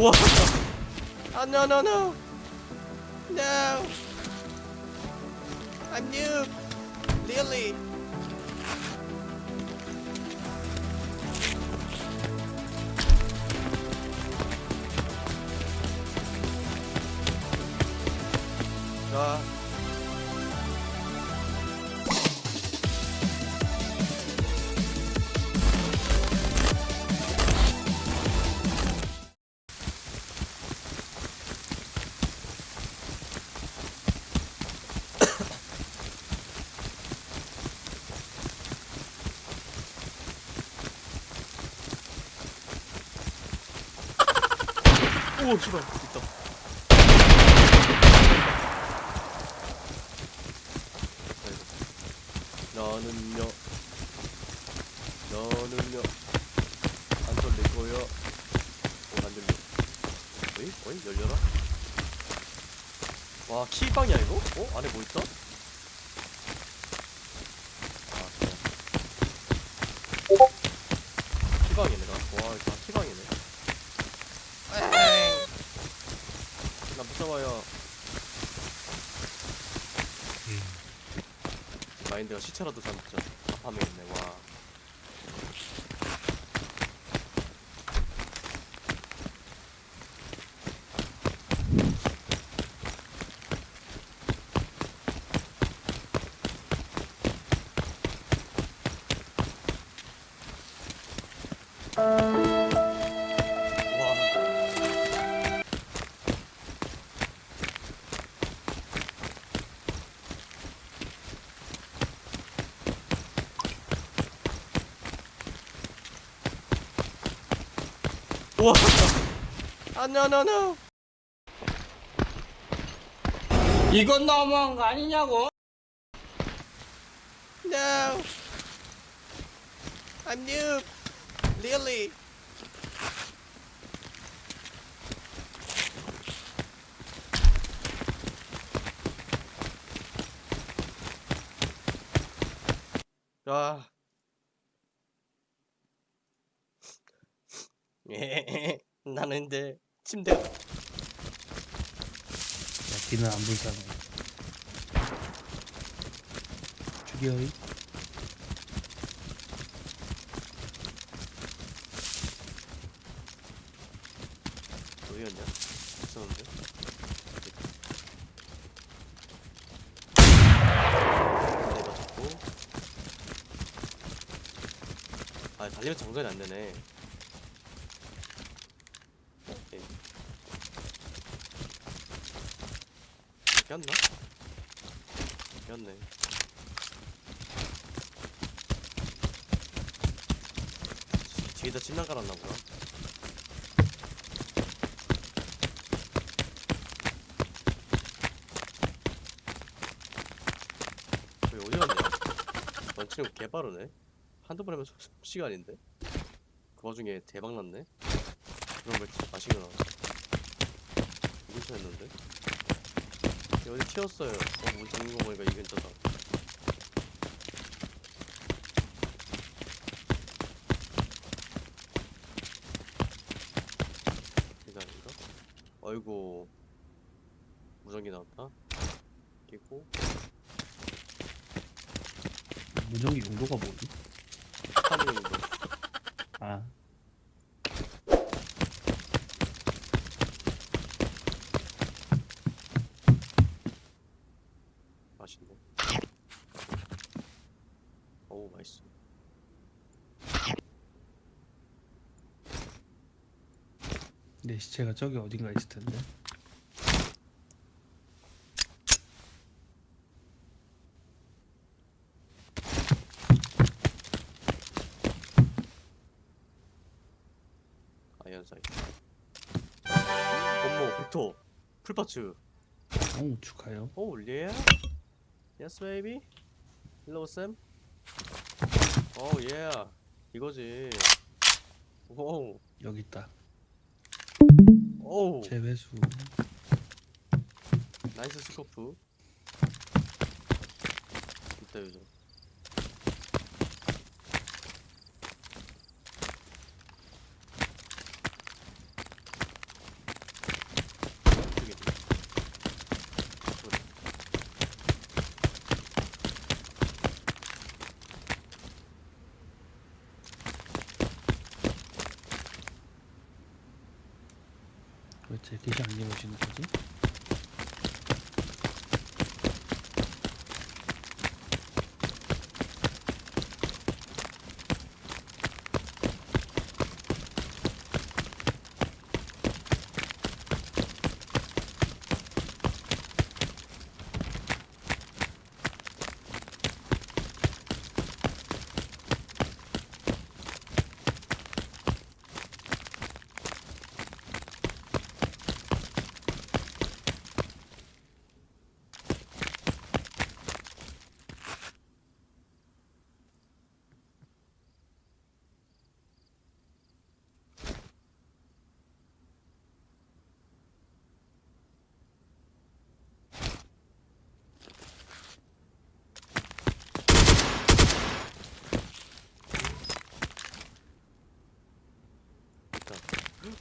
우와 아 no no no no I'm new really 자 오, 씨발, 있다. 너는요, 너는요, 안 돌릴 거요. 오, 안 들려. 어이, 어이, 열려라. 와, 키방이야, 이거? 어? 안에 뭐 있다? 아, 그냥. 키방이네, 나. 와, 이거 다 키방이네. 나 무서워요. 마인드가 시체라도 잡자. 답하면 있네. 와. 와. 우와. 아, no. 이건 너무한 거 아니냐고? No. I'm new. Really. 아. 예. 나는 근데 침대 야, 뒤는 안 불쌍해. 죽여이. 어디였냐? 있었는데. 내가 잡고. 아 달리면 정전이 안 되네. 오케이. 꼈나? 꼈네. 뒤에다 침낭 깔았나 보다. 저기 어디 갔냐? 런치는 개빠르네. 한두 번 하면 속- 시간인데. 그 와중에 대박 났네. 그런 걸 진짜 맛있게 나왔어. 이 근처였는데. 어디 튀었어요. 어, 문 잠긴 거 보니까 이 근처다. 기다린가? 어이구. 무전기 나왔다. 끼고. 무전기 용도가 뭐지? 스타링도. 아, 맛있네. 어우 맛있어. 내 시체가 저기 어딘가 있을 텐데. 아이언 벡터 풀파츠. 오, 축하요. 오 예. Yes baby. Hello Sam. 오 예. 이거지. 오. 여기 있다. 오. 재배수. 나이스 스코프. 있다 요즘. 제 기시 안 입으시는 거지?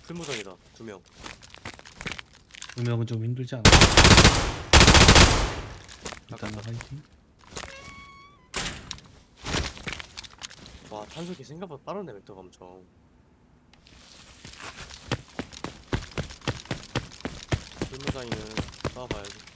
풀무장이다 두명 두 명은 좀 힘들지 않아? 일단은 화이팅. 와 탄속이 생각보다 빠르네 벡터가 엄청 풀무장이는 싸워봐야지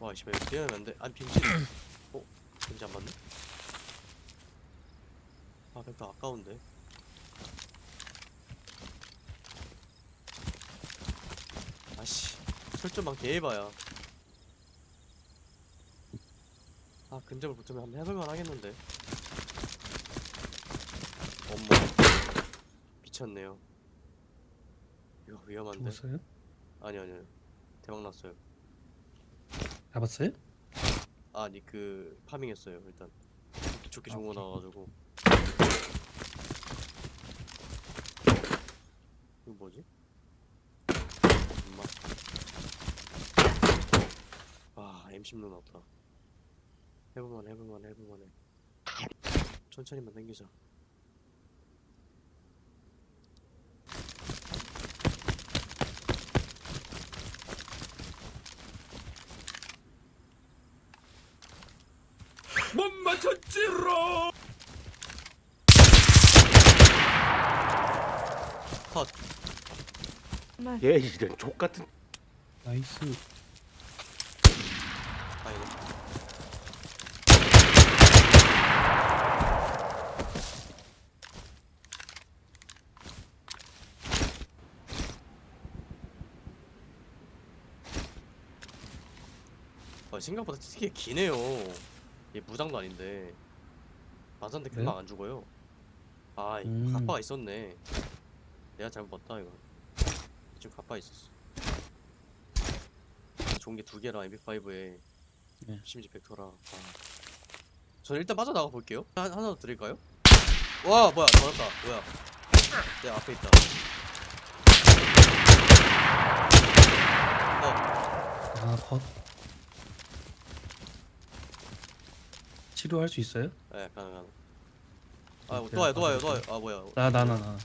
와 씨발 이거 뛰어내면 안돼. 아니 빈지 어? 빈지 안 맞네? 아 벡터 아까운데. 아씨. 설정만 개해봐야. 아 근접을 붙으면 한번 해볼만 하겠는데. 어머 미쳤네요. 이거 위험한데. 죽었어요? 아니 아니요 대박 났어요 잡았어요? 아니 그 파밍했어요 일단 좋게, 좋게 좋은 거. 나와가지고 이거 뭐지? 엄마 와 M16 나왔다 해볼만 해볼만 해볼만 해 천천히만 당기자 못 맞췄지롱 컷. 얘 이런 족 같은 나이스. 아니네 아, 생각보다 되게 기네요. 얘 무장도 아닌데 맞았는데 금방 그래요? 안 죽어요. 아, 음. 갑바가 있었네. 내가 잘못 봤다 이거. 지금 갑바 있었어. 좋은 게 두 개라 MP5에 네. 심지 벡터라. 아. 저는 일단 빠져나가 볼게요. 한, 하나 더 드릴까요? 와 뭐야 맞았다. 뭐야? 내 앞에 있다. 어, 아 컷. 치료할 수 있어요? 네, 가능 가능. 아, 오케이, 또 와요, 또 와요, 또 와요. 아, 뭐야? 나 나 나 나.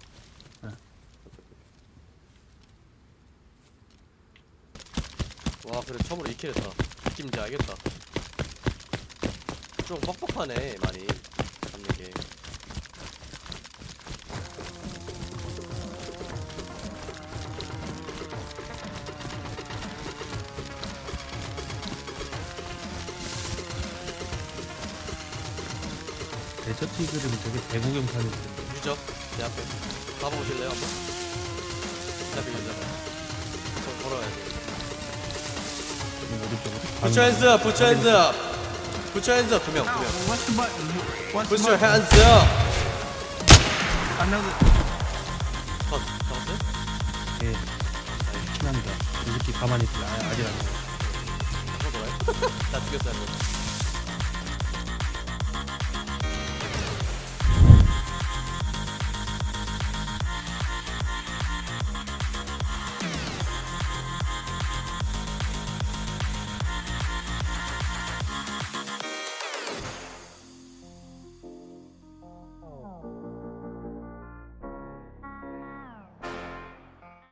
와, 그래 처음으로 2킬 했다. 느낌인지 알겠다. 좀 뻑뻑하네, 많이. 데저트 이글은 되게 대구경탄일 텐데. 유적, 내 앞에. 가보실래요, 한번? 내 앞에 유적. 저 걸어야 돼. 좀 오른쪽으로. Put your hands up, put your hands up. Put your hands up, 두 명, 두 명. What's the button? What's Put the your button? hands up. Another. 컷, 잡았어요? 예. 친합니다. 이 새끼 가만히. 아, 아직 안. 또 돌아요? 나 죽였어.